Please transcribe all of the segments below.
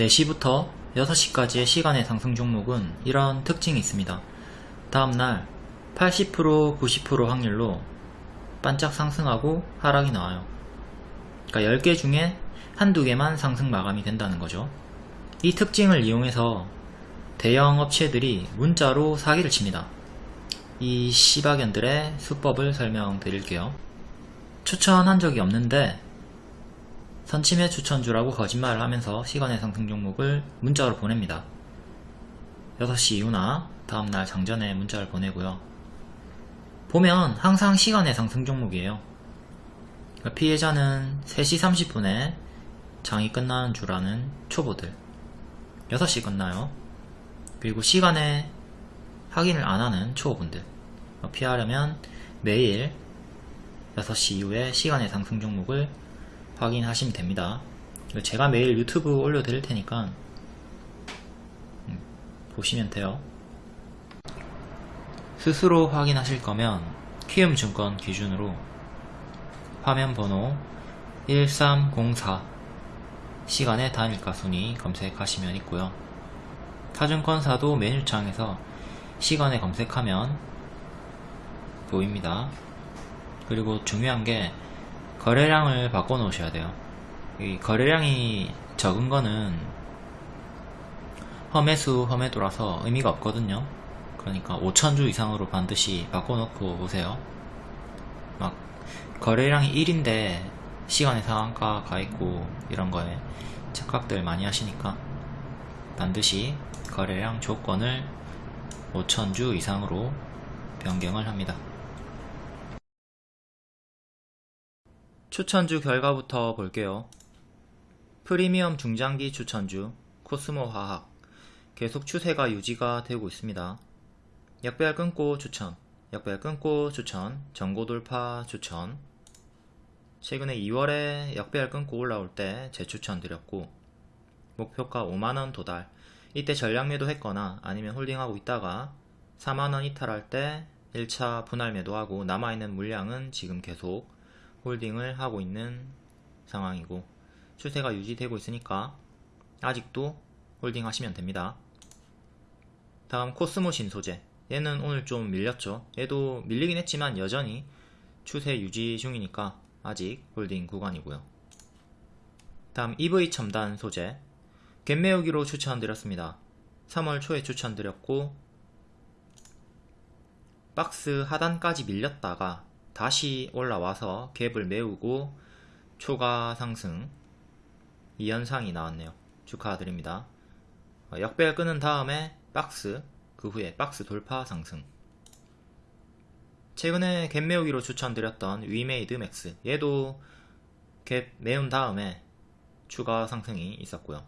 4시부터 6시까지의 시간의 상승 종목은 이런 특징이 있습니다. 다음날 80% 90% 확률로 반짝 상승하고 하락이 나와요. 그러니까 10개 중에 한두 개만 상승 마감이 된다는 거죠. 이 특징을 이용해서 대형 업체들이 문자로 사기를 칩니다. 이 시바견들의 수법을 설명드릴게요. 추천한 적이 없는데 선침해 추천주라고 거짓말을 하면서 시간의 상승 종목을 문자로 보냅니다. 6시 이후나 다음날 장전에 문자를 보내고요. 보면 항상 시간의 상승 종목이에요. 그러니까 피해자는 3시 30분에 장이 끝나는 줄 아는 초보들 6시 끝나요. 그리고 시간에 확인을 안 하는 초보분들 피하려면 매일 6시 이후에 시간의 상승 종목을 확인하시면 됩니다. 제가 매일 유튜브 올려드릴 테니까 음, 보시면 돼요. 스스로 확인하실 거면 키움증권 기준으로 화면 번호 1304 시간의 단일가 순위 검색하시면 있고요. 타증권사도 메뉴창에서 시간에 검색하면 보입니다. 그리고 중요한 게 거래량을 바꿔 놓으셔야 돼요. 이 거래량이 적은 거는 험해수 험해도라서 의미가 없거든요. 그러니까 5천주 이상으로 반드시 바꿔 놓고 오세요. 막 거래량이 1인데 시간의 상한가 가 있고 이런 거에 착각들 많이 하시니까 반드시 거래량 조건을 5천주 이상으로 변경을 합니다. 추천주 결과부터 볼게요. 프리미엄 중장기 추천주 코스모 화학 계속 추세가 유지가 되고 있습니다. 약배열 끊고 추천, 약배열 끊고 추천, 전고 돌파 추천 최근에 2월에 약배열 끊고 올라올 때 재추천 드렸고 목표가 5만원 도달 이때 전량 매도했거나 아니면 holding하고 있다가 4만원 이탈할 때 1차 분할 매도하고 남아있는 물량은 지금 계속 holding을 하고 있는 상황이고 추세가 유지되고 있으니까 아직도 holding 하시면 됩니다. 다음 코스모신소재 얘는 오늘 좀 밀렸죠. 얘도 밀리긴 했지만 여전히 추세 유지 중이니까 아직 holding 구간이고요. 다음 EV첨단소재 갭 메우기로 추천드렸습니다. 3월 초에 추천드렸고 박스 하단까지 밀렸다가 다시 올라와서 갭을 메우고 초과 상승 이 현상이 나왔네요. 축하드립니다. 어, 역배열 끊은 다음에 박스 그 후에 박스 돌파 상승 최근에 갭 메우기로 추천드렸던 위메이드 맥스 얘도 갭 메운 다음에 추가 상승이 있었고요.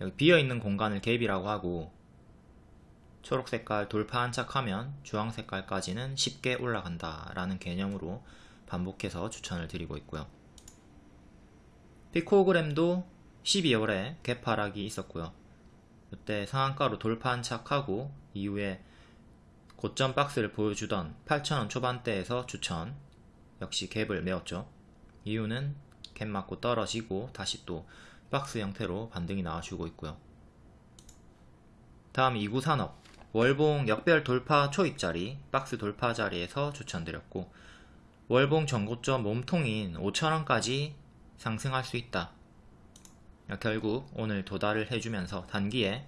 여기 비어있는 공간을 갭이라고 하고 초록 색깔 돌파 한착하면 주황 색깔까지는 쉽게 올라간다 라는 개념으로 반복해서 추천을 드리고 있고요. 피코그램도 12월에 개파락이 있었고요. 이때 상한가로 돌파 한 착하고 이후에 고점 박스를 보여주던 8,000원 초반대에서 추천 역시 갭을 메웠죠. 이유는 갭 맞고 떨어지고 다시 또 박스 형태로 반등이 나와주고 있고요. 다음 2구 산업 월봉 역별 돌파 초입자리 박스 돌파 자리에서 추천드렸고 월봉 전고점 몸통인 5천원까지 상승할 수 있다. 결국 오늘 도달을 해주면서 단기에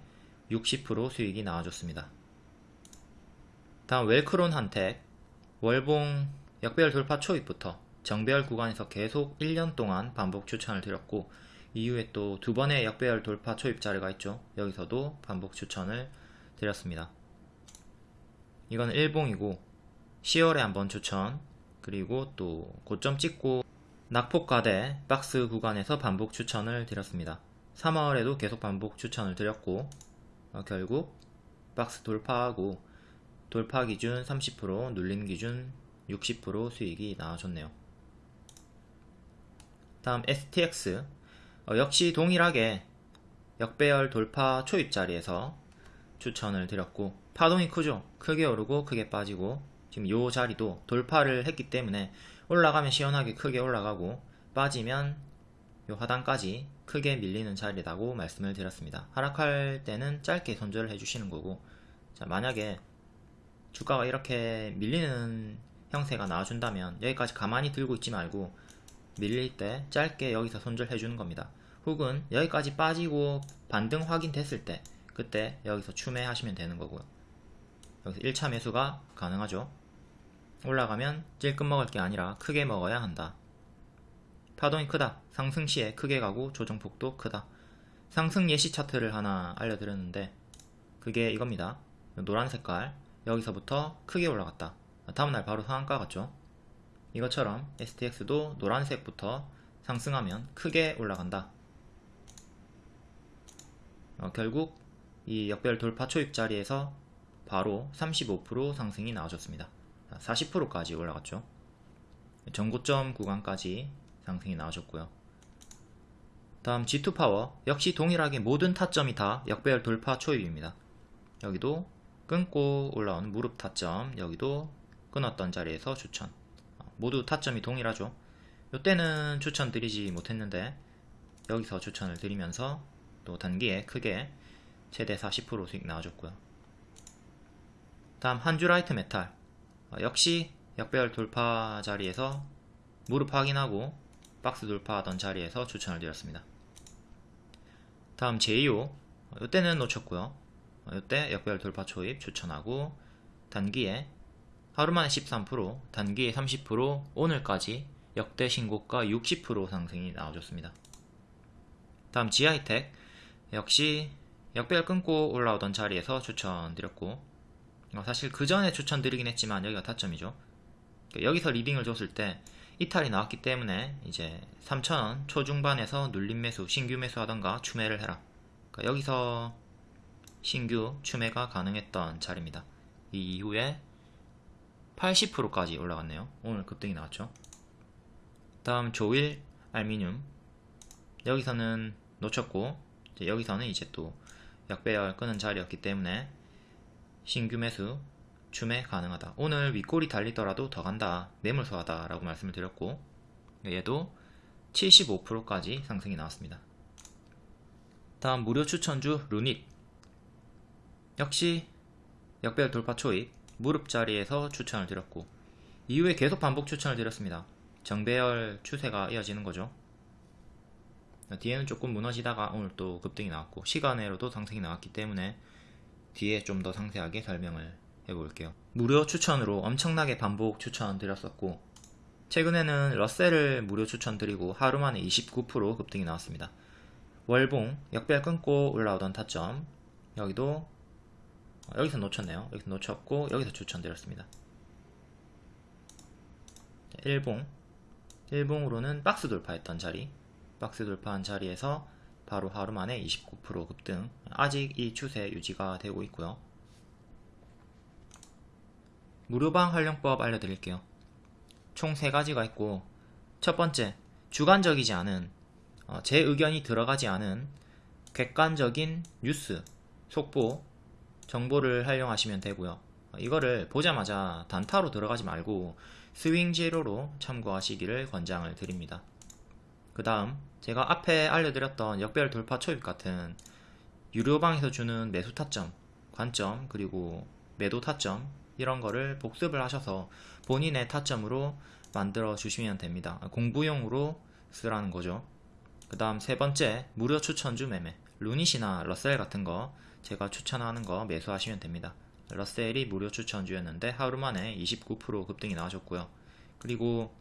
60% 수익이 나와줬습니다. 다음 웰크론 한택 월봉 역별 돌파 초입부터 정배열 구간에서 계속 1년 동안 반복 추천을 드렸고 이후에 또 두 번의 역배열 돌파 초입 자리가 있죠. 여기서도 반복 추천을 드렸습니다. 이건 일봉이고 10월에 한번 추천 그리고 또 고점 찍고 낙폭과대 박스 구간에서 반복 추천을 드렸습니다. 3월에도 계속 반복 추천을 드렸고 어, 결국 박스 돌파하고 돌파 기준 30% 눌림 기준 60% 수익이 나와줬네요. 다음 STX 어, 역시 동일하게 역배열 돌파 초입 자리에서 추천을 드렸고 파동이 크죠 크게 오르고 크게 빠지고 지금 요 자리도 돌파를 했기 때문에 올라가면 시원하게 크게 올라가고 빠지면 요 하단까지 크게 밀리는 자리라고 말씀을 드렸습니다. 하락할 때는 짧게 손절을 해주시는 거고 자 만약에 주가가 이렇게 밀리는 형태가 나와준다면 여기까지 가만히 들고 있지 말고 밀릴 때 짧게 여기서 손절해 주는 겁니다. 혹은 여기까지 빠지고 반등 확인됐을 때 그때 여기서 추매하시면 되는 거고요. 여기서 1차 매수가 가능하죠. 올라가면 찔끔 먹을 게 아니라 크게 먹어야 한다. 파동이 크다. 상승 시에 크게 가고 조정폭도 크다. 상승 예시 차트를 하나 알려드렸는데 그게 이겁니다. 노란 색깔 여기서부터 크게 올라갔다. 다음날 바로 상한가 같죠? 이것처럼 STX도 노란색부터 상승하면 크게 올라간다. 어, 결국 이 역별 돌파 초입 자리에서 바로 35% 상승이 나와줬습니다. 40%까지 올라갔죠. 전고점 구간까지 상승이 나와줬고요. 다음 G2 파워 역시 동일하게 모든 타점이 다 역배열 돌파 초입입니다. 여기도 끊고 올라온 무릎 타점 여기도 끊었던 자리에서 추천 모두 타점이 동일하죠. 이때는 추천드리지 못했는데 여기서 추천을 드리면서 또 단기에 크게 최대 40% 수익 나와줬고요. 다음 한주라이트메탈 어, 역시 역배열 돌파 자리에서 무릎 확인하고 박스 돌파하던 자리에서 추천을 드렸습니다. 다음 제이오 이때는 놓쳤고요. 이때 역배열 돌파 초입 추천하고 단기에 하루만에 13% 단기에 30% 오늘까지 역대 신고가 60% 상승이 나와줬습니다. 다음 지하이텍 역시 역배열 끊고 올라오던 자리에서 추천드렸고 어, 사실 그 전에 추천드리긴 했지만 여기가 타점이죠. 여기서 리딩을 줬을 때 이탈이 나왔기 때문에 이제 3,000원 초중반에서 눌림 매수, 신규 매수 하던가 추매를 해라. 그러니까 여기서 신규 추매가 가능했던 자리입니다. 이 이후에 80%까지 올라갔네요. 오늘 급등이 나왔죠. 다음 조일 알미늄 여기서는 놓쳤고 이제 여기서는 이제 또 약배열 끄는 자리였기 때문에 신규 매수 추매 가능하다. 오늘 윗골이 달리더라도 더 간다. 매물소하다 라고 말씀을 드렸고 얘도 75%까지 상승이 나왔습니다. 다음 무료 추천주 루닛 역시 역배열 돌파 초입 무릎 자리에서 추천을 드렸고 이후에 계속 반복 추천을 드렸습니다. 정배열 추세가 이어지는 거죠. 뒤에는 조금 무너지다가 오늘 또 급등이 나왔고 시간외로도 상승이 나왔기 때문에 뒤에 좀 더 상세하게 설명을 해볼게요. 무료 추천으로 엄청나게 반복 추천 드렸었고 최근에는 러셀을 무료 추천 드리고 하루 만에 29% 급등이 나왔습니다. 월봉 역별 끊고 올라오던 타점 여기도 여기서 놓쳤네요. 여기서 놓쳤고 여기서 추천드렸습니다. 일봉 일봉으로는 박스 돌파했던 자리 박스 돌파한 자리에서 바로 하루 만에 29% 급등. 아직 이 추세 유지가 되고 있고요. 무료방 활용법 알려드릴게요. 총 3가지가 있고 첫 번째 주관적이지 않은 어, 제 의견이 들어가지 않은 객관적인 뉴스, 속보, 정보를 활용하시면 되고요. 이거를 보자마자 단타로 들어가지 말고 스윙 제로로 참고하시기를 권장을 드립니다. 그 다음 제가 앞에 알려드렸던 역별 돌파 초입 같은 유료방에서 주는 매수 타점, 관점, 그리고 매도 타점 이런 거를 복습을 하셔서 본인의 타점으로 만들어 주시면 됩니다. 공부용으로 쓰라는 거죠. 그 다음 세 번째 무료 추천주 매매 루닛이나 러셀 같은 거 제가 추천하는 거 매수하시면 됩니다. 러셀이 무료 추천주였는데 하루 만에 29% 급등이 나와줬고요. 그리고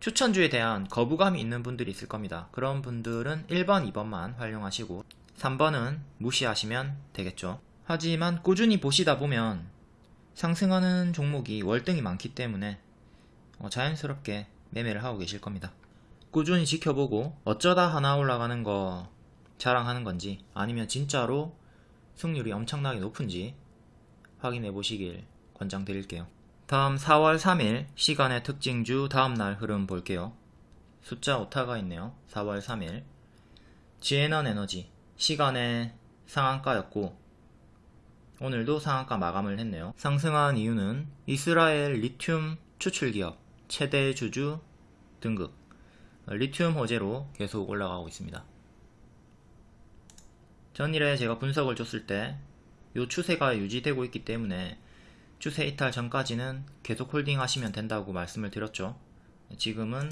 추천주에 대한 거부감이 있는 분들이 있을 겁니다. 그런 분들은 1번, 2번만 활용하시고 3번은 무시하시면 되겠죠. 하지만 꾸준히 보시다 보면 상승하는 종목이 월등히 많기 때문에 어, 자연스럽게 매매를 하고 계실 겁니다. 꾸준히 지켜보고 어쩌다 하나 올라가는 거 자랑하는 건지 아니면 진짜로 승률이 엄청나게 높은지 확인해 보시길 권장드릴게요. 다음 4월 3일 시간의 특징주 다음날 흐름 볼게요. 숫자 오타가 있네요. 4월 3일 지에넌 에너지 시간의 상한가였고 오늘도 상한가 마감을 했네요. 상승한 이유는 이스라엘 리튬 추출기업 최대 주주 등급 리튬 호재로 계속 올라가고 있습니다. 전일에 제가 분석을 줬을 때 이 추세가 유지되고 있기 때문에 추세 이탈 전까지는 계속 holding 하시면 된다고 말씀을 드렸죠. 지금은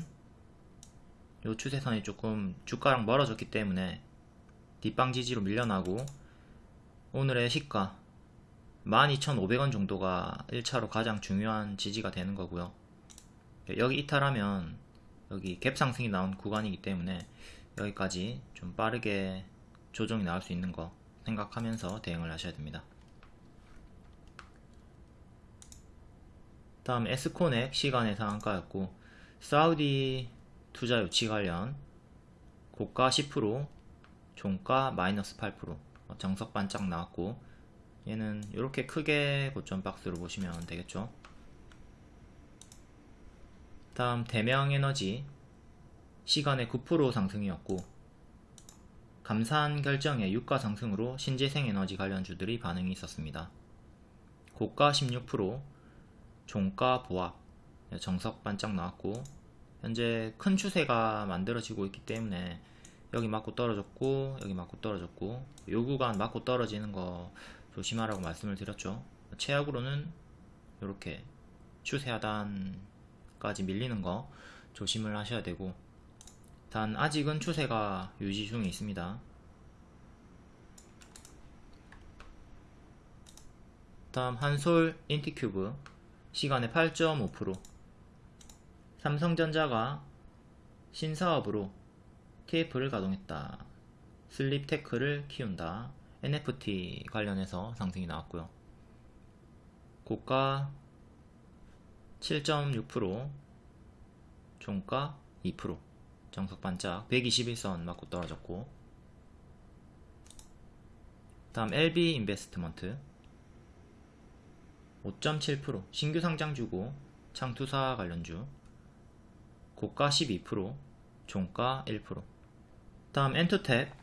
이 추세선이 조금 주가랑 멀어졌기 때문에 뒷방 지지로 밀려나고 오늘의 시가 12,500원 정도가 1차로 가장 중요한 지지가 되는 거고요. 여기 이탈하면 여기 갭 상승이 나온 구간이기 때문에 여기까지 좀 빠르게 조정이 나올 수 있는 거 생각하면서 대응을 하셔야 됩니다. 다음 에스코넥 시간의 상한가였고 사우디 투자 유치 관련 고가 10% 종가 마이너스 8% 정석 반짝 나왔고 얘는 이렇게 크게 고점 박스로 보시면 되겠죠 다음 대명에너지 시간의 9% 상승이었고 감산 결정의 유가 상승으로 신재생에너지 관련주들이 반응이 있었습니다. 고가 16%, 종가 보합, 정석 반짝 나왔고 현재 큰 추세가 만들어지고 있기 때문에 여기 맞고 떨어졌고 여기 맞고 떨어졌고 요 구간 맞고 떨어지는 거 조심하라고 말씀을 드렸죠. 최악으로는 이렇게 추세 하단까지 밀리는 거 조심을 하셔야 되고 단 아직은 추세가 유지 중에 있습니다. 다음 한솔 인티큐브 시간의 8.5% 삼성전자가 신사업으로 TF를 가동했다. 슬립 테크를 키운다. NFT 관련해서 상승이 나왔고요. 고가 7.6% 종가 2% 정석 반짝 121선 맞고 떨어졌고 다음 LB 인베스트먼트 5.7% 신규 상장주고 창투사 관련주 고가 12% 종가 1% 다음 엔투텍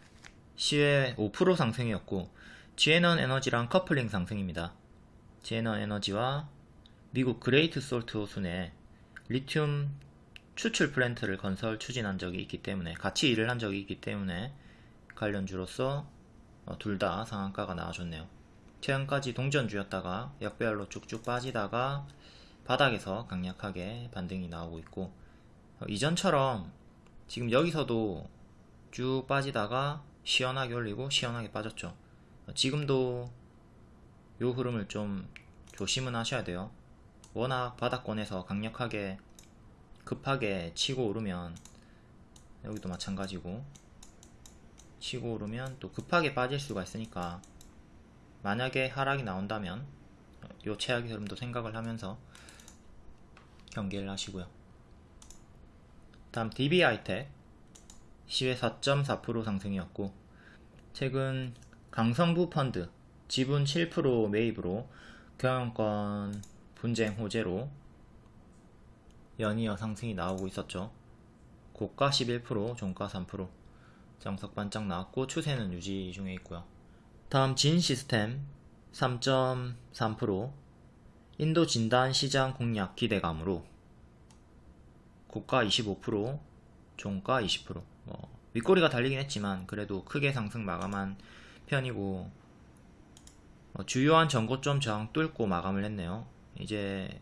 시외 5% 상승이었고 지엔원에너지랑 커플링 상승입니다. 지엔원에너지와 미국 그레이트 솔트 호수에 리튬 추출 플랜트를 건설 추진한 적이 있기 때문에 같이 일을 한 적이 있기 때문에 관련주로서 어, 둘다 상한가가 나와줬네요. 최근까지 동전주였다가 역배열로 쭉쭉 빠지다가 바닥에서 강력하게 반등이 나오고 있고 어, 이전처럼 지금 여기서도 쭉 빠지다가 시원하게 올리고 시원하게 빠졌죠. 어, 지금도 요 흐름을 좀 조심은 하셔야 돼요. 워낙 바닥권에서 강력하게 급하게 치고 오르면 여기도 마찬가지고 치고 오르면 또 급하게 빠질 수가 있으니까 만약에 하락이 나온다면 요 최악의 흐름도 생각을 하면서 경계를 하시고요 다음 DBI텍 시외 4.4% 상승이었고 최근 강성부 펀드 지분 7% 매입으로 경영권 분쟁 호재로 연이어 상승이 나오고 있었죠. 고가 11%, 종가 3%, 정석 반짝 나왔고 추세는 유지 중에 있고요. 다음 진 시스템 3.3% 인도 진단 시장 공략 기대감으로 고가 25%, 종가 20%. 뭐 윗꼬리가 달리긴 했지만 그래도 크게 상승 마감한 편이고 어, 주요한 전고점 저항 뚫고 마감을 했네요. 이제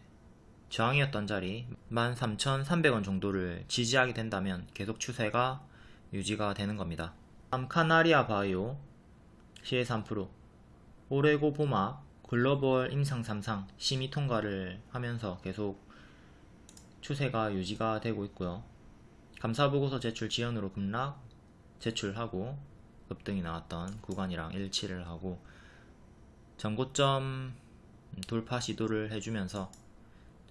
저항이었던 자리 13,300원 정도를 지지하게 된다면 계속 추세가 유지가 되는 겁니다. 다음 카나리아 바이오 시의 3% 오레고 보막 글로벌 임상 3상 심의 통과를 하면서 계속 추세가 유지가 되고 있고요. 감사보고서 제출 지연으로 급락 제출하고 급등이 나왔던 구간이랑 일치를 하고 전고점 돌파 시도를 해주면서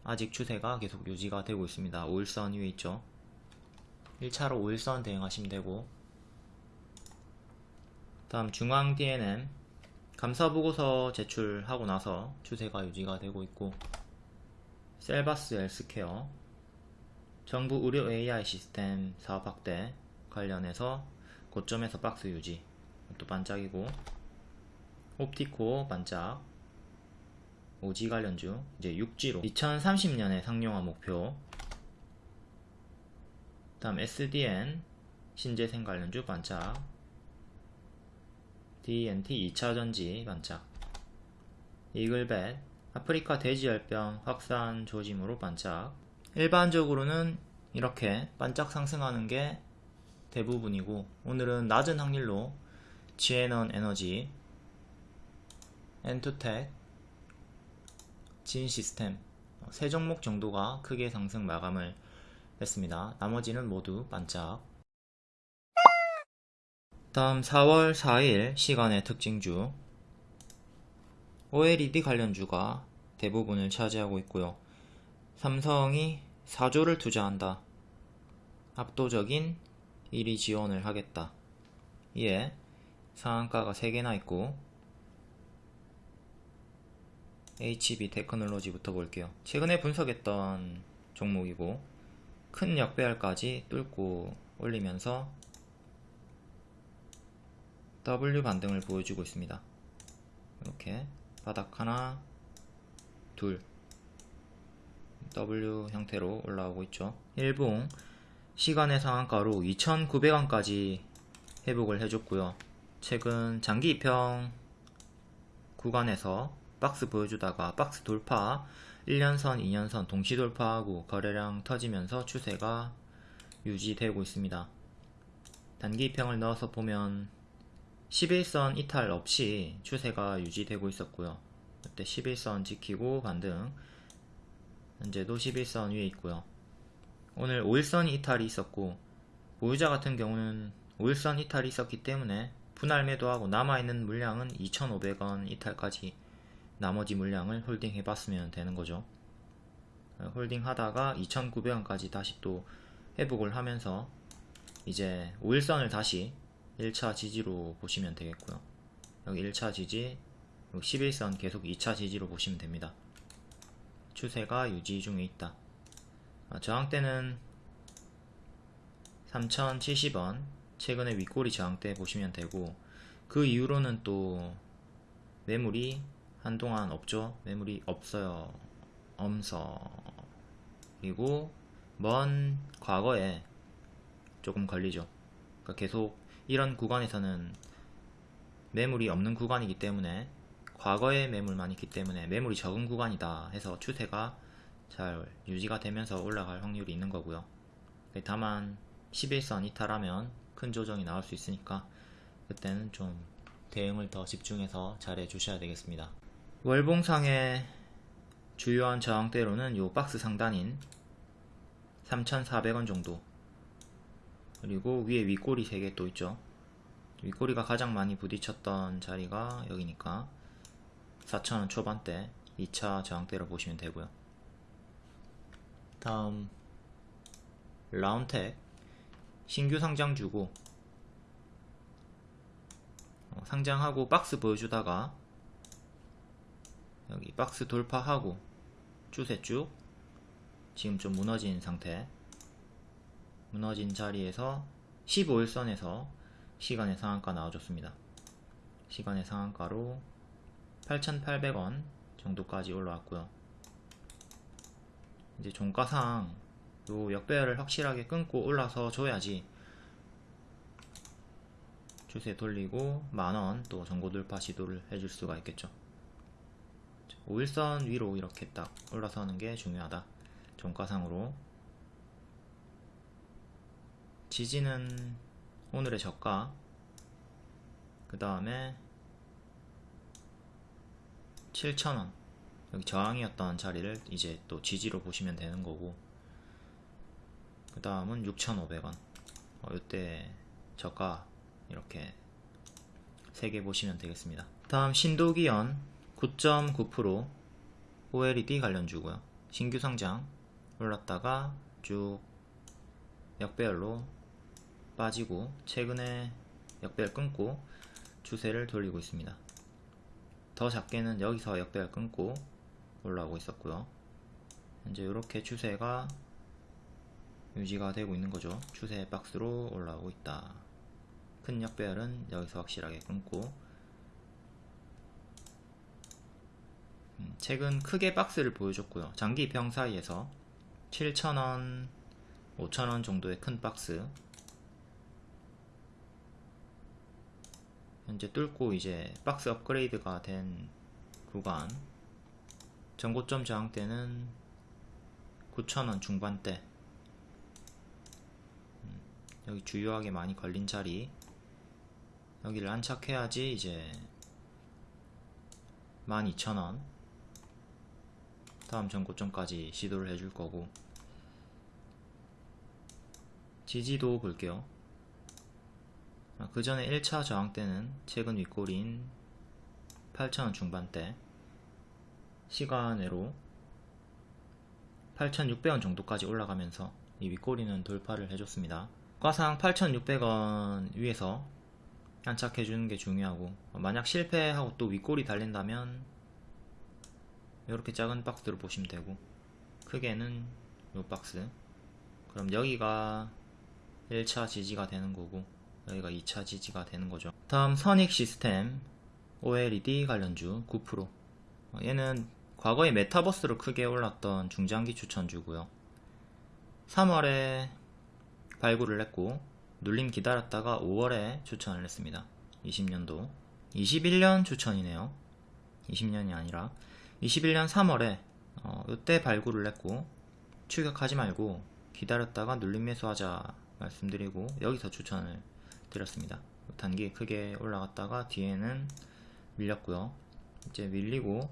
아직 추세가 계속 유지가 되고 있습니다. 5일선 위에 있죠. 1차로 5일선 대응하시면 되고 다음 중앙 DNM 감사 보고서 제출하고 나서 추세가 유지가 되고 있고 셀바스 헬스케어 정부 의료 AI 시스템 사업 확대 관련해서 고점에서 박스 유지 또 반짝이고 옵티코 반짝 오지 관련주 이제 6지로 2030년에 상용화 목표 다음 SDN 신재생 관련주 반짝 DNT 2차전지 반짝. 이글벳 아프리카 돼지열병 확산 조짐으로 반짝. 일반적으로는 이렇게 반짝 상승하는 게 대부분이고 오늘은 낮은 확률로 GN원 에너지 엔투텍 진시스템 세 종목 정도가 크게 상승 마감을 했습니다. 나머지는 모두 반짝 다음 4월 4일 시간의 특징주 OLED 관련주가 대부분을 차지하고 있고요. 삼성이 4조를 투자한다. 압도적인 1위 지원을 하겠다. 이에 상한가가 3개나 있고 HB 테크놀로지부터 볼게요. 최근에 분석했던 종목이고 큰 역배열까지 뚫고 올리면서 W 반등을 보여주고 있습니다. 이렇게 바닥 하나 둘 W 형태로 올라오고 있죠. 일봉 시간의 상한가로 2,900원까지 회복을 해줬고요. 최근 장기 입형 구간에서 박스 보여주다가 박스 돌파 1년선, 2년선 동시 돌파하고 거래량 터지면서 추세가 유지되고 있습니다. 단기 이평을 넣어서 보면 11선 이탈 없이 추세가 유지되고 있었고요. 그때 11선 지키고 반등 현재도 11선 위에 있고요. 오늘 5일선 이탈이 있었고 보유자 같은 경우는 5일선 이탈이 있었기 때문에 분할 매도하고 남아있는 물량은 2,500원 이탈까지 나머지 물량을 holding 해봤으면 되는 거죠. holding 하다가 2,900원까지 다시 또 회복을 하면서 이제 5일선을 다시 1차 지지로 보시면 되겠고요. 여기 1차 지지, 11선 계속 2차 지지로 보시면 됩니다. 추세가 유지 중에 있다. 아, 저항대는 3070원 최근에 윗꼬리 저항대 보시면 되고 그 이후로는 또 매물이 한동안 없죠 매물이 없어요 엄서 그리고 먼 과거에 조금 걸리죠 그러니까 계속 이런 구간에서는 매물이 없는 구간이기 때문에 과거에 매물만 있기 때문에 매물이 적은 구간이다 해서 추세가 잘 유지가 되면서 올라갈 확률이 있는 거고요. 다만 11선 이탈하면 큰 조정이 나올 수 있으니까 그때는 좀 대응을 더 집중해서 잘 해주셔야 되겠습니다. 월봉상의 주요한 저항대로는 요 박스 상단인 3,400원 정도 그리고 위에 윗꼬리 3개 또 있죠. 윗꼬리가 가장 많이 부딪혔던 자리가 여기니까 4,000원 초반대 2차 저항대로 보시면 되고요. 다음 라운텍 신규 상장 주고 어, 상장하고 박스 보여주다가 여기 박스 돌파하고 추세 쭉 지금 좀 무너진 상태 무너진 자리에서 15일선에서 시간의 상한가 나와줬습니다. 시간의 상한가로 8,800원 정도까지 올라왔고요. 이제 종가상 요 역배열을 확실하게 끊고 올라서 줘야지 추세 돌리고 만원 또 전고 돌파 시도를 해줄 수가 있겠죠. 5일선 위로 이렇게 딱 올라서는 게 중요하다. 종가상으로 지지는 오늘의 저가. 그 다음에 7,000원. 여기 저항이었던 자리를 이제 또 지지로 보시면 되는 거고. 그 다음은 6,500원. 어, 이때 저가 이렇게 3개 보시면 되겠습니다. 다음 신도기연 9.9% OLED 관련주고요. 신규 상장 올랐다가 쭉 역배열로 빠지고 최근에 역배열 끊고 추세를 돌리고 있습니다. 더 작게는 여기서 역배열 끊고 올라오고 있었고요. 현재 이렇게 추세가 유지가 되고 있는 거죠. 추세 박스로 올라오고 있다. 큰 역배열은 여기서 확실하게 끊고 음, 최근 크게 박스를 보여줬고요. 장기 입형 사이에서 7,000원 5,000원 정도의 큰 박스 현재 뚫고 이제 박스 업그레이드가 된 구간. 전고점 저항대는 9,000원 중반대. 음, 여기 주요하게 많이 걸린 자리. 여기를 안착해야지 이제 12,000원. 다음 전고점까지 시도를 해줄 거고. 지지도 볼게요. 아, 그 전에 1차 저항 때는 최근 윗골인 8,000원 중반대 시간으로 8,600원 정도까지 올라가면서 이 윗꼬리는 돌파를 해줬습니다. 과상 8,600원 위에서 안착해주는 게 중요하고 만약 실패하고 또 윗꼬리 달린다면 이렇게 작은 박스로 보시면 되고 크게는 이 박스 그럼 여기가 1차 지지가 되는 거고 여기가 2차 지지가 되는 거죠. 다음 선익 시스템 OLED 관련주 9% 얘는 과거에 메타버스로 크게 올랐던 중장기 추천주고요. 3월에 발굴을 했고 눌림 기다렸다가 5월에 추천을 했습니다. 20년도 21년 추천이네요. 20년이 아니라 21년 3월에 어, 이때 발굴을 했고 추격하지 말고 기다렸다가 눌림 매수하자 말씀드리고 여기서 추천을 드렸습니다. 단기 크게 올라갔다가 뒤에는 밀렸고요. 이제 밀리고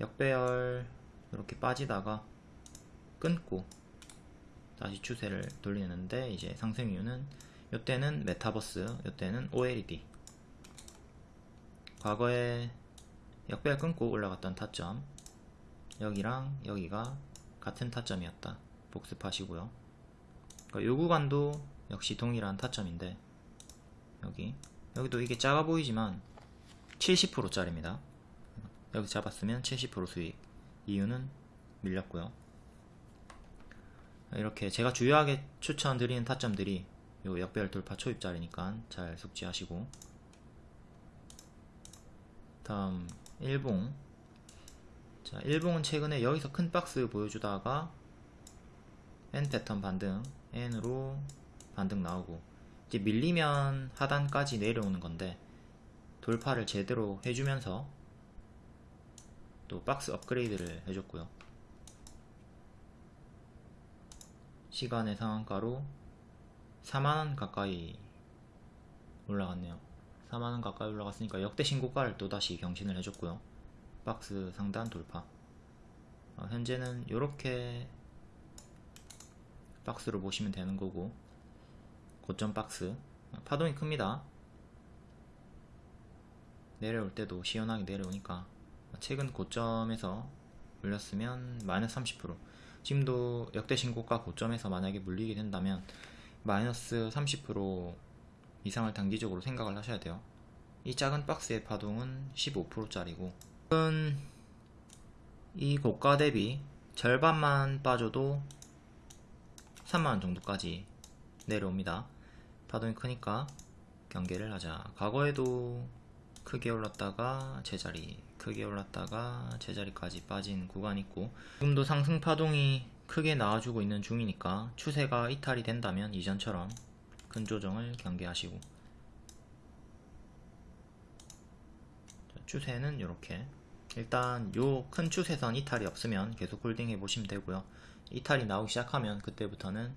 역배열 이렇게 빠지다가 끊고 다시 추세를 돌리는데 이제 상승 이유는 이때는 메타버스 이때는 OLED 과거에 역배열 끊고 올라갔던 타점 여기랑 여기가 같은 타점이었다 복습하시고요 그러니까 요 구간도 역시 동일한 타점인데 여기. 여기도 이게 작아 보이지만 70% 짜리입니다. 여기 잡았으면 70% 수익. 이유는 밀렸고요. 이렇게 제가 주요하게 추천드리는 타점들이 요 역별 돌파 초입자리니까 잘 숙지하시고. 다음 일봉. 자 일봉은 최근에 여기서 큰 박스 보여주다가 N 패턴 반등 N으로 반등 나오고 이제 밀리면 하단까지 내려오는 건데 돌파를 제대로 해주면서 또 박스 업그레이드를 해줬고요. 시간의 상한가로 4만원 가까이 올라갔네요. 4만원 가까이 올라갔으니까 역대 신고가를 또다시 경신을 해줬고요. 박스 상단 돌파. 어, 현재는 이렇게 박스로 보시면 되는 거고 고점 박스. 파동이 큽니다. 내려올 때도 시원하게 내려오니까 최근 고점에서 물렸으면 마이너스 30% 지금도 역대 신고가 고점에서 만약에 물리게 된다면 마이너스 30% 이상을 단기적으로 생각을 하셔야 돼요. 이 작은 박스의 파동은 15%짜리고 이 고가 대비 절반만 빠져도 3만원 정도까지 내려옵니다 파동이 크니까 경계를 하자. 과거에도 크게 올랐다가 제자리 크게 올랐다가 제자리까지 빠진 구간이 있고 지금도 상승 파동이 크게 나와주고 있는 중이니까 추세가 이탈이 된다면 이전처럼 큰 조정을 경계하시고. 추세는 이렇게. 일단 요 큰 추세선 이탈이 없으면 계속 홀딩 해보시면 되고요. 이탈이 나오기 시작하면 그때부터는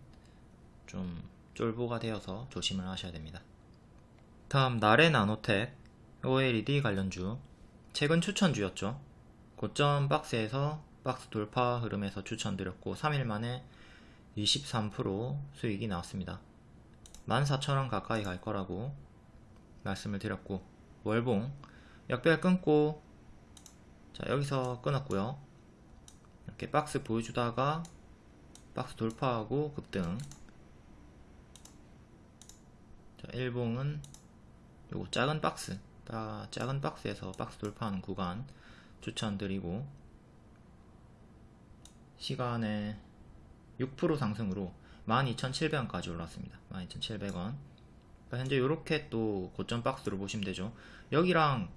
좀 쫄보가 되어서 조심을 하셔야 됩니다 다음 나레 나노텍 OLED 관련주 최근 추천주였죠. 고점 박스에서 박스 돌파 흐름에서 추천드렸고 3일 만에 23% 수익이 나왔습니다. 14,000원 가까이 갈 거라고 말씀을 드렸고 월봉 역별 끊고 자 여기서 끊었고요. 이렇게 박스 보여주다가 박스 돌파하고 급등 자 일봉은 요거 작은 박스 작은 박스에서 박스 돌파하는 구간 추천드리고 시간에 6% 상승으로 12,700원까지 올랐습니다. 12,700원 그러니까 현재 이렇게 또 고점 박스로 보시면 되죠. 여기랑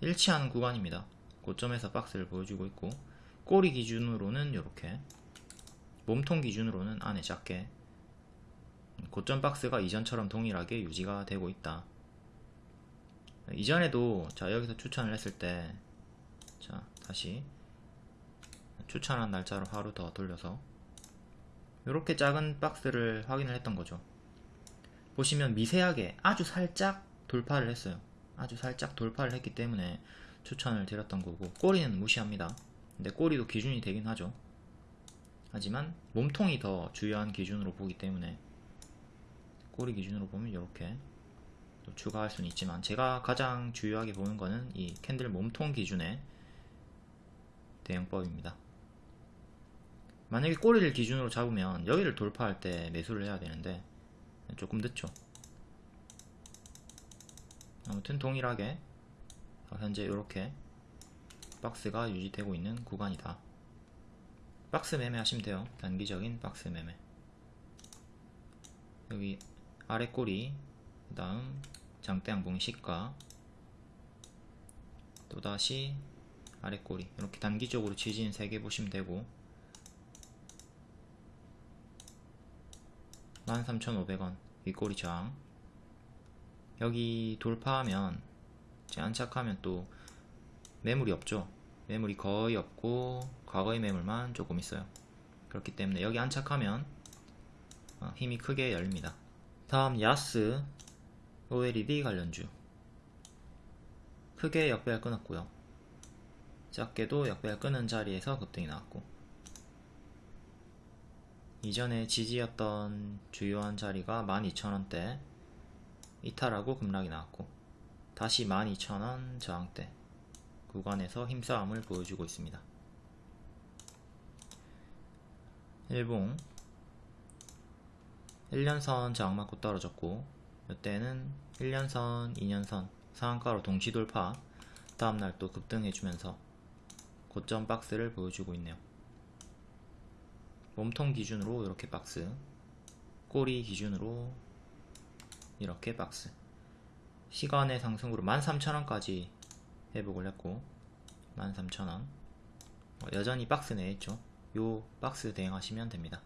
일치하는 구간입니다. 고점에서 박스를 보여주고 있고 꼬리 기준으로는 이렇게 몸통 기준으로는 안에 작게 고점 박스가 이전처럼 동일하게 유지가 되고 있다. 이전에도 자 여기서 추천을 했을 때 자 다시 추천한 날짜로 하루 더 돌려서 이렇게 작은 박스를 확인을 했던 거죠. 보시면 미세하게 아주 살짝 돌파를 했어요. 아주 살짝 돌파를 했기 때문에 추천을 드렸던 거고 꼬리는 무시합니다. 근데 꼬리도 기준이 되긴 하죠. 하지만 몸통이 더 주요한 기준으로 보기 때문에 꼬리 기준으로 보면 이렇게 또 추가할 수는 있지만 제가 가장 주요하게 보는 거는 이 캔들 몸통 기준의 대응법입니다. 만약에 꼬리를 기준으로 잡으면 여기를 돌파할 때 매수를 해야 되는데 조금 늦죠. 아무튼 동일하게 현재 이렇게 박스가 유지되고 있는 구간이다. 박스 매매 하시면 돼요. 단기적인 박스 매매. 여기 아래 꼬리, 그 다음 장대 양봉 시가, 또다시 아래 꼬리. 이렇게 단기적으로 지진 3개 보시면 되고, 13,500원 윗꼬리 저항. 여기 돌파하면, 안착하면 또 매물이 없죠. 매물이 거의 없고 과거의 매물만 조금 있어요. 그렇기 때문에 여기 안착하면 어, 힘이 크게 열립니다. 다음 야스 OLED 관련주 크게 역배열 끊었고요. 작게도 역배열 끊은 자리에서 급등이 나왔고 이전에 지지였던 주요한 자리가 12,000원대 이탈하고 급락이 나왔고 다시 12,000원 저항대 구간에서 힘싸움을 보여주고 있습니다. 일봉 1년선 저항 맞고 떨어졌고 이때는 1년선, 2년선 상한가로 동시 돌파 다음날 또 급등해주면서 고점 박스를 보여주고 있네요. 몸통 기준으로 이렇게 박스 꼬리 기준으로 이렇게 박스. 시간의 상승으로 13,000원까지 회복을 했고 13,000원. 어, 여전히 박스 내에 있죠. 요 박스 대응하시면 됩니다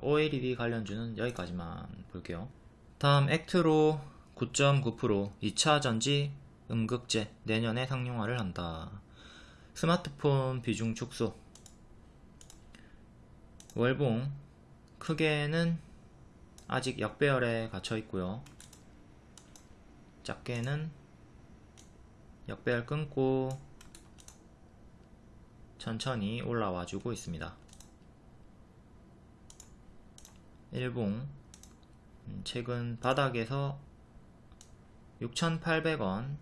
OLED 관련주는 여기까지만 볼게요. 다음 액트로 9.9% 2차 전지 음극재 내년에 상용화를 한다. 스마트폰 비중 축소. 월봉. 크게는 아직 역배열에 갇혀 있고요. 작게는 역배열 끊고 천천히 올라와 주고 있습니다. 일봉 음, 최근 바닥에서 6,800원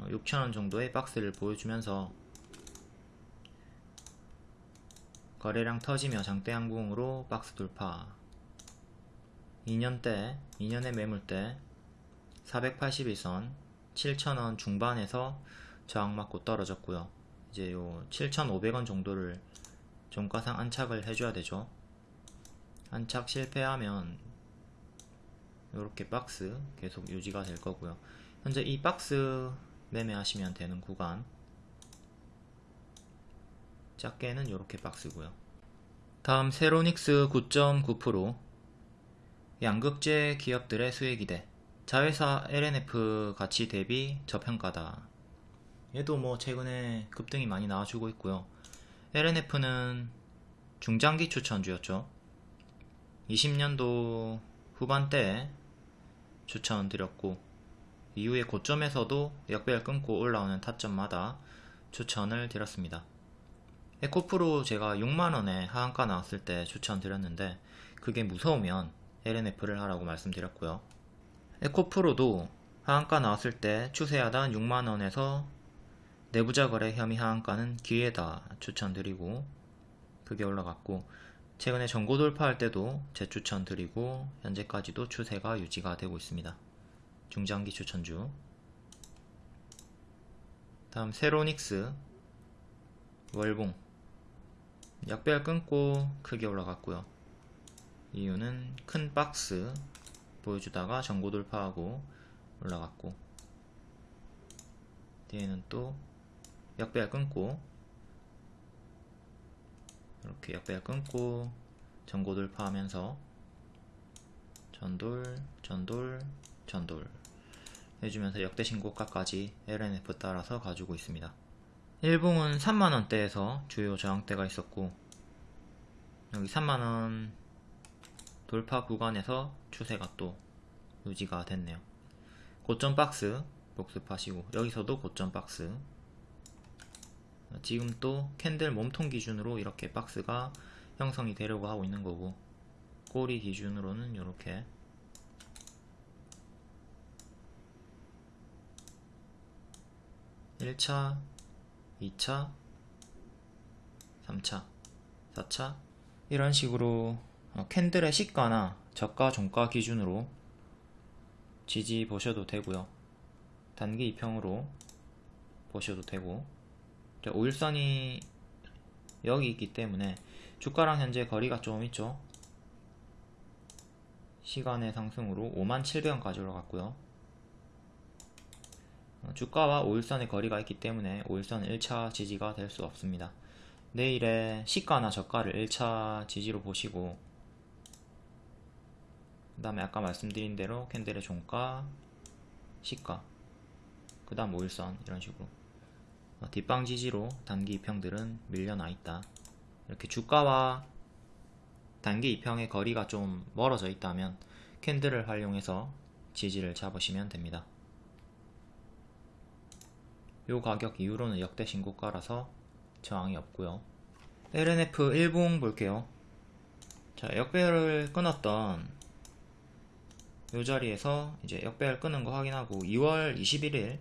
6,000원 어, 정도의 박스를 보여주면서 거래량 터지며 장대 항공으로 박스 돌파 2년대 2년의 매물대 481선 7,000원 중반에서 저항 맞고 떨어졌고요. 이제 요 7,500원 정도를 종가상 안착을 해줘야 되죠. 안착 실패하면 이렇게 박스 계속 유지가 될 거고요. 현재 이 박스 매매하시면 되는 구간 작게는 이렇게 박스고요. 다음 세로닉스 9.9% 양극재 기업들의 수혜 기대 자회사 LNF 가치 대비 저평가다. 얘도 뭐 최근에 급등이 많이 나와주고 있고요. LNF는 중장기 추천주였죠. 20년도 후반때 추천드렸고 이후에 고점에서도 역배열 끊고 올라오는 타점마다 추천을 드렸습니다. 에코프로 제가 6만원에 하한가 나왔을 때 추천드렸는데 그게 무서우면 LNF를 하라고 말씀드렸고요. 에코프로도 하한가 나왔을 때 추세하단 6만원에서 내부자 거래 혐의 하한가는 기회다 추천드리고 그게 올라갔고 최근에 전고 돌파할 때도 재추천 드리고 현재까지도 추세가 유지가 되고 있습니다. 중장기 추천주 다음 세로닉스 월봉 약배열 끊고 크게 올라갔고요. 이유는 큰 박스 보여주다가 전고 돌파하고 올라갔고 뒤에는 또 역배열 끊고 이렇게 역배열 끊고 전고 돌파하면서 전돌, 전돌, 전돌 해주면서 역대 신고가까지 LNF 따라서 가지고 있습니다. 일봉은 3만원대에서 주요 저항대가 있었고 여기 3만원 돌파 구간에서 추세가 또 유지가 됐네요. 고점 박스 복습하시고 여기서도 고점 박스 지금 또 캔들 몸통 기준으로 이렇게 박스가 형성이 되려고 하고 있는 거고 꼬리 기준으로는 이렇게. 일차 2차, 3차, 4차. 이런 식으로 어, 캔들의 시가나 저가, 종가 기준으로 지지 보셔도 되고요. 단기 2평으로 보셔도 되고 5일선이 여기 있기 때문에 주가랑 현재 거리가 좀 있죠. 시간의 상승으로 57,000원까지 올라갔고요. 어, 주가와 5일선의 거리가 있기 때문에 5일선 1차 지지가 될 수 없습니다. 내일의 시가나 저가를 1차 지지로 보시고 그 다음에 아까 말씀드린 대로 캔들의 종가, 시가 그 다음 5일선 이런 식으로 어, 뒷방 지지로 단기 2평들은 밀려나 있다. 이렇게 주가와 단기 2평의 거리가 좀 멀어져 있다면 캔들을 활용해서 지지를 잡으시면 됩니다. 요 가격 이후로는 역대 신고가라서 저항이 없고요 LNF 일봉 볼게요 자 역배열을 끊었던 요 자리에서 이제 역배열 끄는 거 확인하고 2월 21일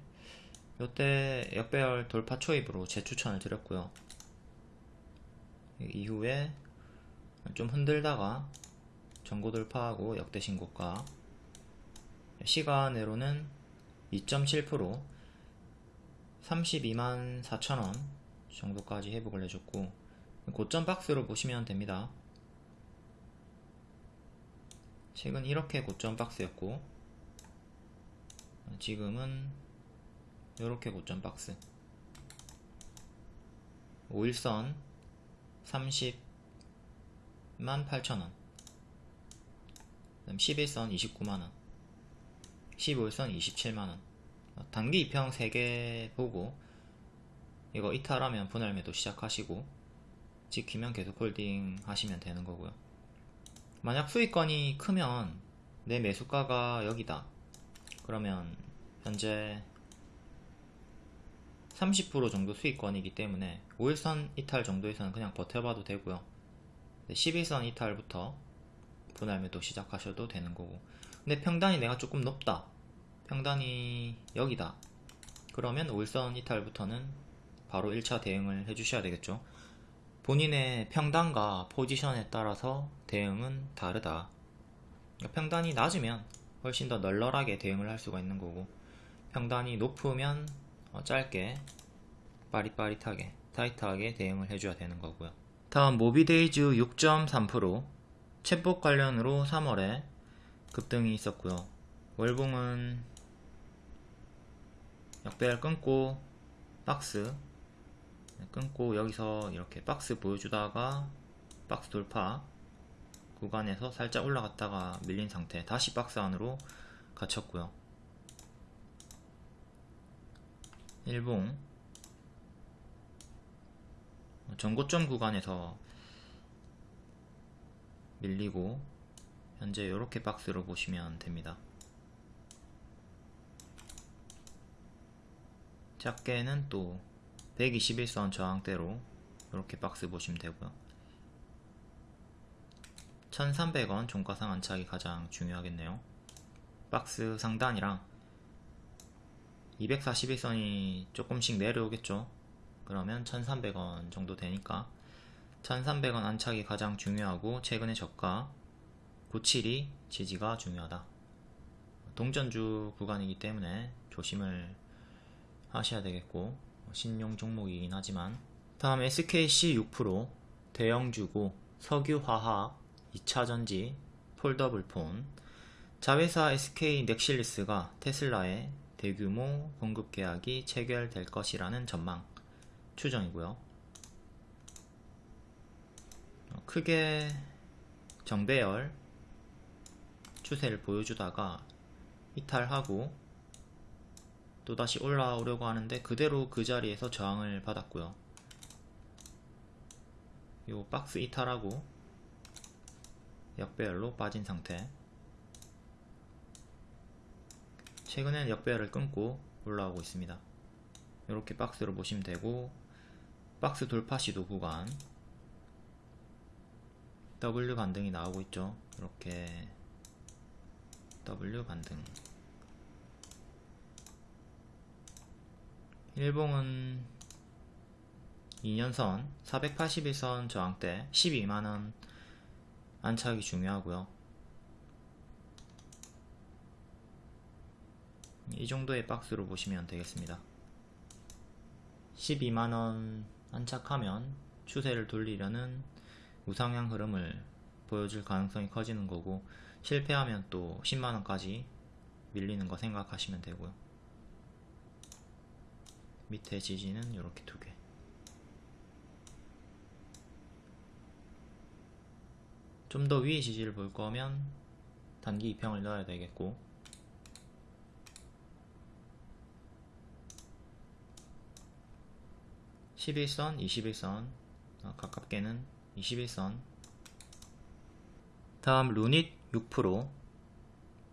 요때 역배열 돌파 초입으로 재추천을 드렸고요. 이후에 좀 흔들다가 전고 돌파하고 역대 신고가 시간으로는 2.7% 32만 4천원 정도까지 회복을 해줬고 고점 박스로 보시면 됩니다. 최근 이렇게 고점 박스였고 지금은 이렇게 고점 박스. 5일선 30만 8천원. 11선 29만원. 15일선 27만원. 단기 2평 3개 보고 이거 이탈하면 분할 매도 시작하시고 지키면 계속 홀딩 하시면 되는 거고요. 만약 수익권이 크면 내 매수가가 여기다. 그러면 현재 30% 정도 수익권이기 때문에 5일선 이탈 정도에서는 그냥 버텨봐도 되고요. 11선 이탈부터 분할 매도 시작하셔도 되는 거고. 근데 평단이 내가 조금 높다. 평단이 여기다. 그러면 5일선 이탈부터는 바로 1차 대응을 해주셔야 되겠죠. 본인의 평단과 포지션에 따라서 대응은 다르다. 평단이 낮으면 훨씬 더 널널하게 대응을 할 수가 있는 거고. 평단이 높으면 어, 짧게 빠릿빠릿하게 타이트하게 대응을 해줘야 되는 거고요. 다음 모비데이즈 6.3% 챗봇 관련으로 3월에 급등이 있었고요. 월봉은 역배열 끊고 박스 끊고 여기서 이렇게 박스 보여주다가 박스 돌파 구간에서 살짝 올라갔다가 밀린 상태 다시 박스 안으로 갇혔고요 일봉. 전고점 구간에서 밀리고 현재 이렇게 박스로 보시면 됩니다. 작게는 또 121선 저항대로 이렇게 박스 보시면 되고요. 1300원 종가상 안착이 가장 중요하겠네요. 박스 상단이랑 241선이 조금씩 내려오겠죠. 그러면 1300원 정도 되니까 1300원 안착이 가장 중요하고 최근의 저가 97이 지지가 중요하다. 동전주 구간이기 때문에 조심을 하셔야 되겠고 신용 종목이긴 하지만. 다음 SKC 6% 대형주고 석유화학 2차전지 폴더블폰. 자회사 SK 넥실리스가 테슬라의 대규모 공급 계약이 체결될 것이라는 전망 추정이고요. 크게 정배열 추세를 보여주다가 이탈하고 또다시 올라오려고 하는데 그대로 그 자리에서 저항을 받았고요. 요 박스 이탈하고 역배열로 빠진 상태 최근엔 역배열을 끊고 올라오고 있습니다. 이렇게 박스로 보시면 되고 박스 돌파 시도 구간 W 반등이 나오고 있죠. 이렇게 W 반등. 일봉은 2년선 481선 저항대 12만원 안착이 중요하고요 이 정도의 박스로 보시면 되겠습니다. 12만원 안착하면 추세를 돌리려는 우상향 흐름을 보여줄 가능성이 커지는 거고 실패하면 또 10만원까지 밀리는 거 생각하시면 되고요. 밑에 지지는 이렇게 두개. 좀 더 위에 지지를 볼 거면 단기 2평을 넣어야 되겠고 (11선) (21선) 어, 가깝게는 (21선) 다음 루닛 6%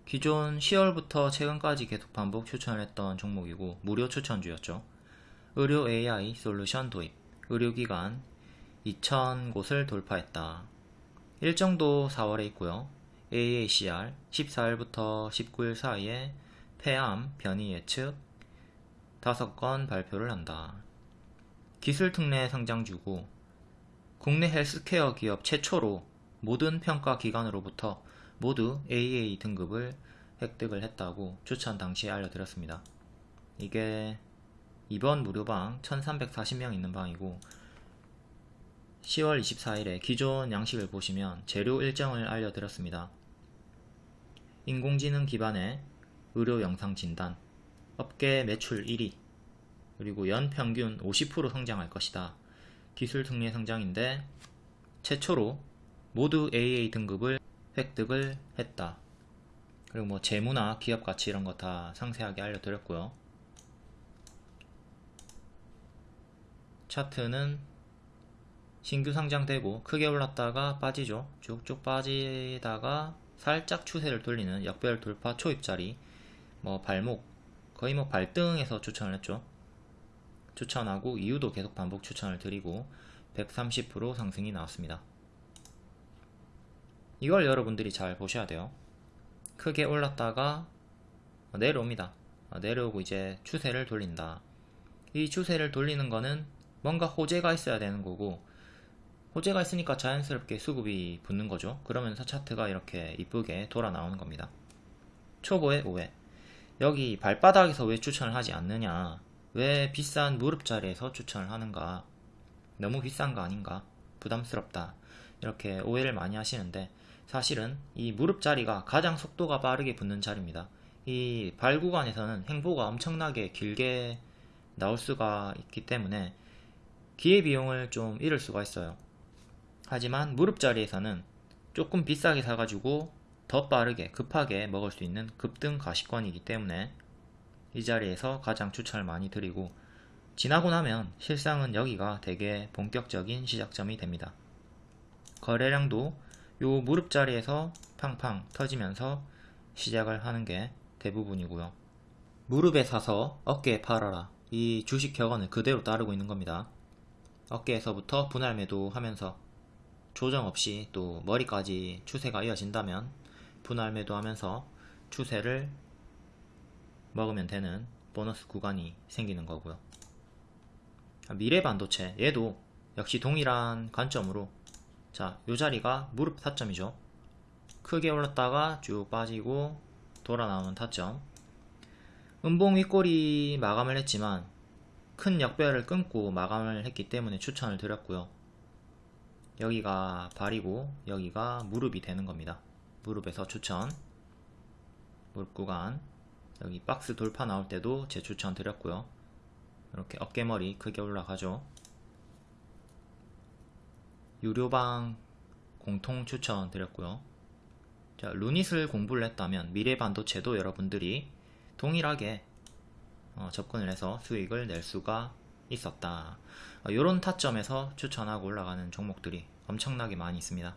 기존 10월부터 최근까지 계속 반복 추천했던 종목이고 무료 추천주였죠 의료 AI 솔루션 도입 의료기관 2,000곳을 돌파했다 일정도 4월에 있고요. AACR 14일부터 19일 사이에 폐암 변이 예측 5건 발표를 한다. 기술 특례 상장주고 국내 헬스케어 기업 최초로 모든 평가 기관으로부터 모두 AA 등급을 획득을 했다고 추천 당시에 알려드렸습니다. 이게 이번 무료방 1340명 있는 방이고 10월 24일에 기존 양식을 보시면 재료 일정을 알려드렸습니다. 인공지능 기반의 의료 영상 진단, 업계 매출 1위, 그리고 연 평균 50% 성장할 것이다. 기술 특례 성장인데 최초로 모두 AA 등급을 획득을 했다. 그리고 뭐 재무나 기업 가치 이런 거 다 상세하게 알려드렸고요. 차트는 신규 상장되고 크게 올랐다가 빠지죠. 쭉쭉 빠지다가 살짝 추세를 돌리는 역별 돌파 초입자리 뭐 발목 거의 뭐 발등에서 추천을 했죠. 추천하고 이유도 계속 반복 추천을 드리고 130% 상승이 나왔습니다. 이걸 여러분들이 잘 보셔야 돼요. 크게 올랐다가 내려옵니다. 내려오고 이제 추세를 돌린다. 이 추세를 돌리는 거는 뭔가 호재가 있어야 되는 거고 호재가 있으니까 자연스럽게 수급이 붙는 거죠. 그러면서 차트가 이렇게 이쁘게 돌아 나오는 겁니다. 초보의 오해. 여기 발바닥에서 왜 추천을 하지 않느냐? 왜 비싼 무릎 자리에서 추천을 하는가? 너무 비싼 거 아닌가? 부담스럽다. 이렇게 오해를 많이 하시는데 사실은 이 무릎 자리가 가장 속도가 빠르게 붙는 자리입니다. 이 발 구간에서는 행보가 엄청나게 길게 나올 수가 있기 때문에 기회비용을 좀 잃을 수가 있어요. 하지만 무릎 자리에서는 조금 비싸게 사가지고 더 빠르게 급하게 먹을 수 있는 급등 가시권이기 때문에 이 자리에서 가장 추천을 많이 드리고 지나고 나면 실상은 여기가 되게 본격적인 시작점이 됩니다. 거래량도 요 무릎 자리에서 팡팡 터지면서 시작을 하는 게 대부분이고요. 무릎에 사서 어깨에 팔아라. 이 주식 격언을 그대로 따르고 있는 겁니다. 어깨에서부터 분할 매도 하면서 조정 없이 또 머리까지 추세가 이어진다면 분할 매도하면서 추세를 먹으면 되는 보너스 구간이 생기는 거고요. 미래 반도체 얘도 역시 동일한 관점으로 자, 요 자리가 무릎 타점이죠. 크게 올랐다가 쭉 빠지고 돌아 나오는 타점. 음봉 윗꼬리 마감을 했지만 큰 역배열을 끊고 마감을 했기 때문에 추천을 드렸고요. 여기가 발이고 여기가 무릎이 되는 겁니다. 무릎에서 추천 무릎 구간 여기 박스 돌파 나올 때도 제 추천 드렸고요. 이렇게 어깨머리 크게 올라가죠. 유료방 공통 추천 드렸고요. 자, 루닛을 공부를 했다면 미래 반도체도 여러분들이 동일하게 어, 접근을 해서 수익을 낼 수가 있었다. 이런 타점에서 추천하고 올라가는 종목들이 엄청나게 많이 있습니다.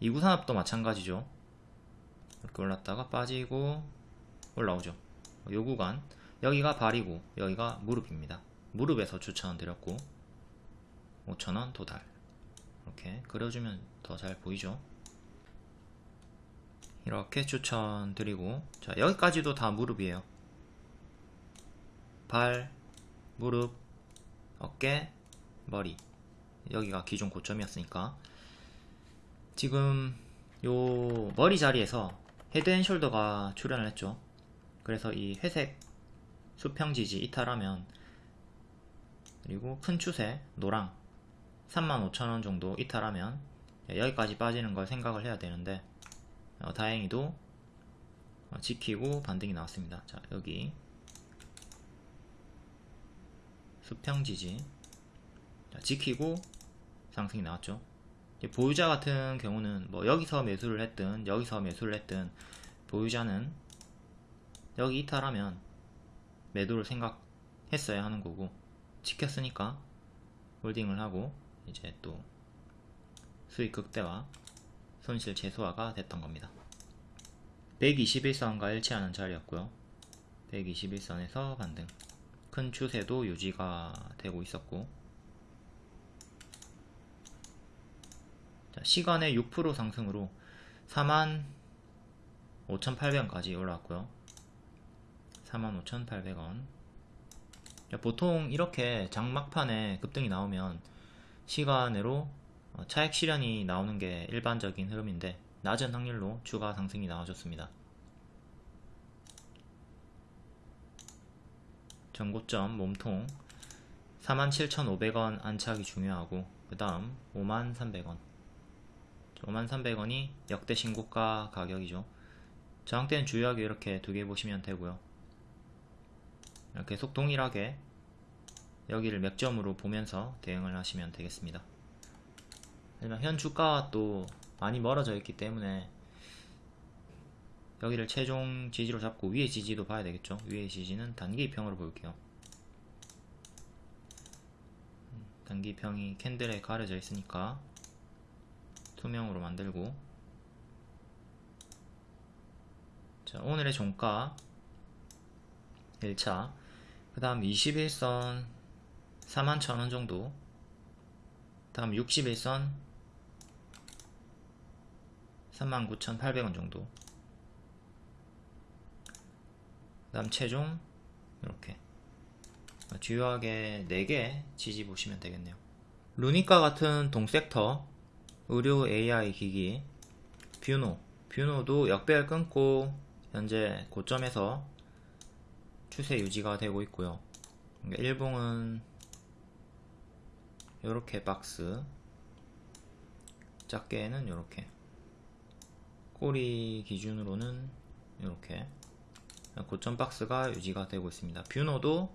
이구산업도 마찬가지죠. 이렇게 올랐다가 빠지고 올라오죠. 요 구간 여기가 발이고 여기가 무릎입니다. 무릎에서 추천 드렸고 5천원 도달 이렇게 그려주면 더 잘 보이죠. 이렇게 추천드리고 자 여기까지도 다 무릎이에요. 발, 무릎, 어깨, 머리 여기가 기존 고점이었으니까 지금 요 머리 자리에서 헤드앤숄더가 출현을 했죠 그래서 이 회색 수평지지 이탈하면 그리고 큰 추세 노랑 35,000원 정도 이탈하면 여기까지 빠지는 걸 생각을 해야 되는데 어, 다행히도 어, 지키고 반등이 나왔습니다. 자 여기 수평지지. 자, 지키고 상승이 나왔죠. 보유자 같은 경우는 뭐 여기서 매수를 했든 여기서 매수를 했든 보유자는 여기 이탈하면 매도를 생각했어야 하는 거고 지켰으니까 홀딩을 하고 이제 또 수익 극대화 손실 최소화가 됐던 겁니다. 121선과 일치하는 자리였고요. 121선에서 반등. 큰 추세도 유지가 되고 있었고. 자, 시간의 6% 상승으로 45,800원까지 올라왔고요 45,800원 보통 이렇게 장막판에 급등이 나오면 시간으로 어, 차액 실현이 나오는 게 일반적인 흐름인데 낮은 확률로 추가 상승이 나와줬습니다. 전고점 몸통 47,500원 안착이 중요하고 그 다음 53,300원 53,300원이 역대 신고가 가격이죠. 저항대는 주요하게 이렇게 두 개 보시면 되고요. 계속 동일하게 여기를 맥점으로 보면서 대응을 하시면 되겠습니다. 하지만 현 주가와 또 많이 멀어져 있기 때문에 여기를 최종 지지로 잡고 위의 지지도 봐야 되겠죠. 위의 지지는 단기 평으로 볼게요. 음, 단기 평이 캔들에 가려져 있으니까 투명으로 만들고 자 오늘의 종가 1차 그 다음 21선 41,000원 정도. 다음 61선 39,800원 정도. 그 다음 최종 이렇게. 주요하게 4개 지지 보시면 되겠네요. 루닛과 같은 동sector 의료 AI 기기 뷰노. 뷰노도 역배열 끊고 현재 고점에서 추세 유지가 되고 있고요. 그러니까 일봉은 이렇게 박스 작게는 이렇게. 꼬리 기준으로는 이렇게. 고점 박스가 유지가 되고 있습니다. 뷰노도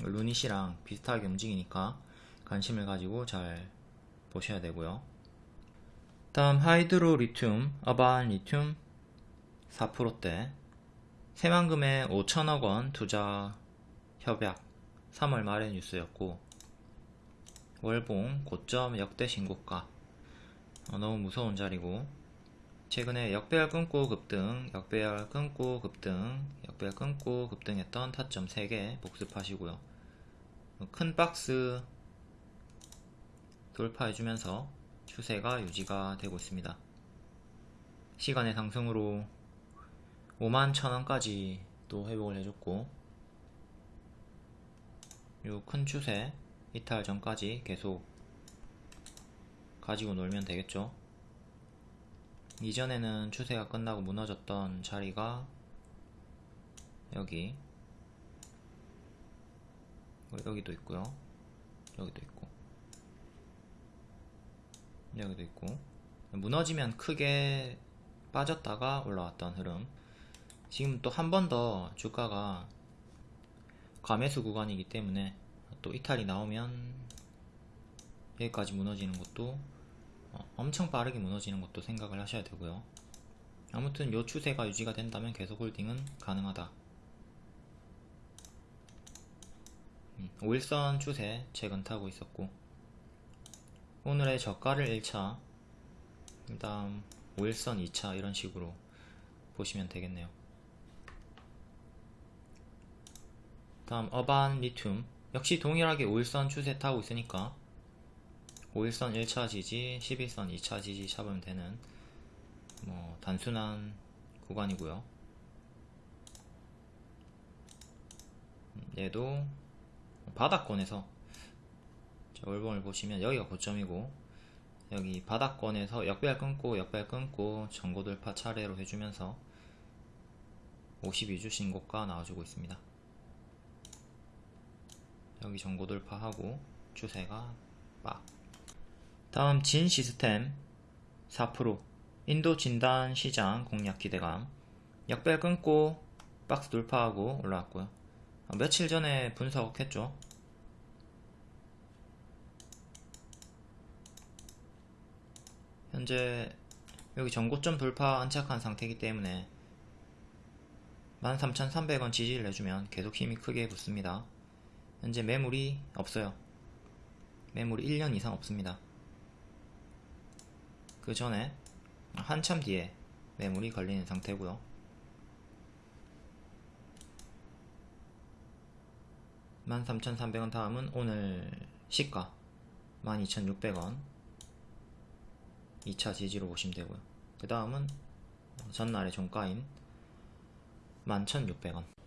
루닛이랑 비슷하게 움직이니까 관심을 가지고 잘 보셔야 되고요. 다음 하이드로리튬 어반리튬 4%대 새만금에 5천억 원 투자 협약 3월 말의 뉴스였고 월봉 고점 역대 신고가. 어, 너무 무서운 자리고 최근에 역배열 끊고 급등 역배열 끊고 급등 역배열 끊고 급등했던 타점 3개 복습하시고요. 큰 박스 돌파해주면서 추세가 유지가 되고 있습니다. 시간의 상승으로 5만 천원까지 또 회복을 해줬고 요 큰 추세 이탈 전까지 계속 가지고 놀면 되겠죠? 이전에는 추세가 끝나고 무너졌던 자리가 여기. 여기도 있고요. 여기도 있고. 여기도 있고. 무너지면 크게 빠졌다가 올라왔던 흐름 지금 또 한 번 더 주가가 과매수 구간이기 때문에 또 이탈이 나오면 여기까지 무너지는 것도 어, 엄청 빠르게 무너지는 것도 생각을 하셔야 되고요. 아무튼 요 추세가 유지가 된다면 계속 홀딩은 가능하다. 음, 5일선 추세 최근 타고 있었고 오늘의 저가를 1차 그 다음 5일선 2차 이런 식으로 보시면 되겠네요. 다음 어반 리튬 역시 동일하게 5일선 추세 타고 있으니까 5일선 1차 지지, 11선 2차 지지 잡으면 되는 뭐 단순한 구간이고요. 음, 얘도 바닥권에서 자, 월봉을 보시면 여기가 고점이고 여기 바닥권에서 역배열 끊고 역배열 끊고 전고 돌파 차례로 해주면서 52주 신고가 나와주고 있습니다. 여기 전고 돌파하고 추세가 빡. 다음 진 시스템 4% 인도 진단 시장 공략 기대감 역배열 끊고 박스 돌파하고 올라왔고요. 아, 며칠 전에 분석했죠. 현재 여기 전고점 돌파 안착한 상태이기 때문에 13,300원 지지를 내주면 계속 힘이 크게 붙습니다. 현재 매물이 없어요. 매물이 1년 이상 없습니다. 그 전에 한참 뒤에 매물이 걸리는 상태고요. (13,300원) 다음은 오늘 시가 (12,600원) 2차 지지로 보시면 되고요. 그 다음은 전날의 종가인 11,600원